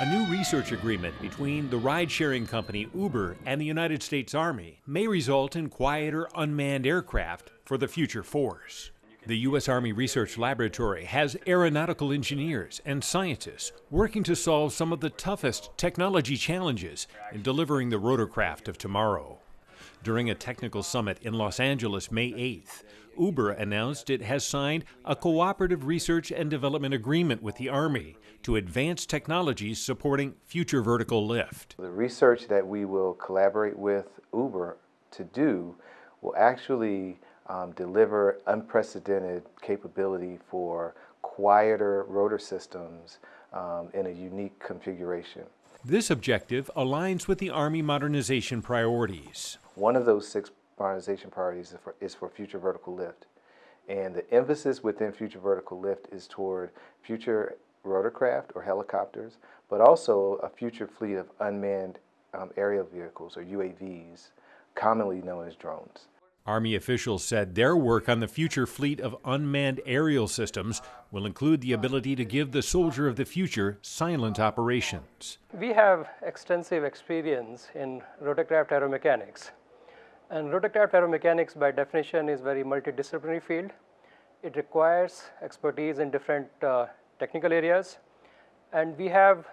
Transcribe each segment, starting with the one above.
A new research agreement between the ride sharing company Uber and the United States Army may result in quieter unmanned aircraft for the future force. The U.S. Army Research Laboratory has aeronautical engineers and scientists working to solve some of the toughest technology challenges in delivering the rotorcraft of tomorrow. During a technical summit in Los Angeles May 8th, Uber announced it has signed a cooperative research and development agreement with the Army to advance technologies supporting future vertical lift. The research that we will collaborate with Uber to do will actually um, deliver unprecedented capability for quieter rotor systems um, in a unique configuration. This objective aligns with the Army modernization priorities. One of those six modernization priorities is for, is for future vertical lift. And the emphasis within future vertical lift is toward future rotorcraft or helicopters, but also a future fleet of unmanned um, aerial vehicles or UAVs, commonly known as drones. Army officials said their work on the future fleet of unmanned aerial systems will include the ability to give the soldier of the future silent operations. We have extensive experience in rotorcraft aeromechanics. And rotorcraft aeromechanics by definition is very multidisciplinary field. It requires expertise in different uh, technical areas. And we have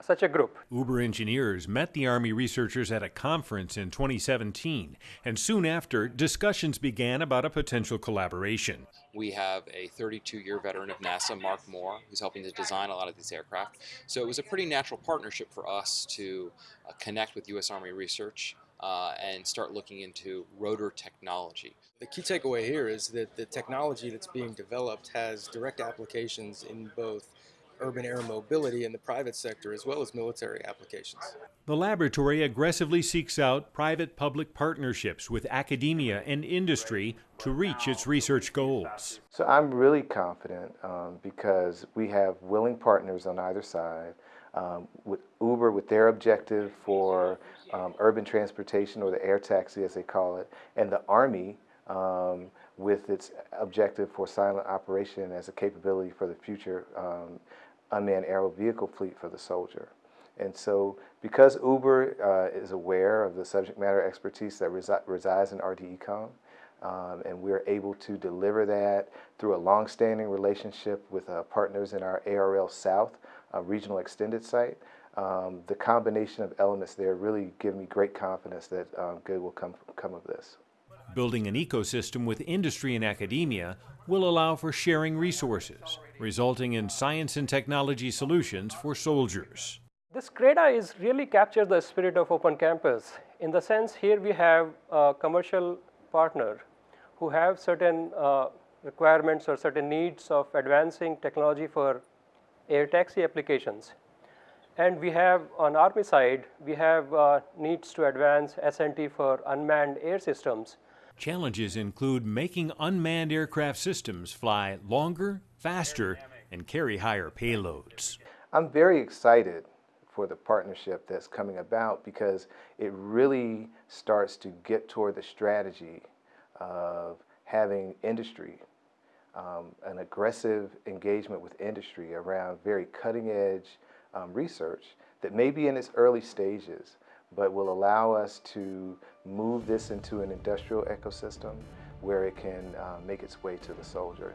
such a group. Uber engineers met the Army researchers at a conference in 2017, and soon after, discussions began about a potential collaboration. We have a 32 year veteran of NASA, Mark Moore, who's helping to design a lot of these aircraft. So it was a pretty natural partnership for us to uh, connect with U.S. Army research. Uh, and start looking into rotor technology. The key takeaway here is that the technology that's being developed has direct applications in both urban air mobility in the private sector as well as military applications. The laboratory aggressively seeks out private public partnerships with academia and industry to reach its research goals. So I'm really confident um, because we have willing partners on either side. Um, with Uber, with their objective for um, urban transportation or the air taxi as they call it, and the Army um, with its objective for silent operation as a capability for the future um, unmanned aerial vehicle fleet for the soldier. And so because Uber uh, is aware of the subject matter expertise that resi resides in RDECOM, um, and we're able to deliver that through a long-standing relationship with uh, partners in our ARL South uh, regional extended site, um, the combination of elements there really give me great confidence that um, good will come, come of this. Building an ecosystem with industry and academia will allow for sharing resources, resulting in science and technology solutions for soldiers. This CRADA is really captures the spirit of Open Campus. In the sense here we have a commercial partner who have certain uh, requirements or certain needs of advancing technology for air taxi applications. And we have on Army side, we have uh, needs to advance S&T for unmanned air systems. Challenges include making unmanned aircraft systems fly longer, faster, and carry higher payloads. I'm very excited for the partnership that's coming about because it really starts to get toward the strategy of having industry, um, an aggressive engagement with industry around very cutting edge um, research that may be in its early stages, but will allow us to move this into an industrial ecosystem where it can uh, make its way to the soldier.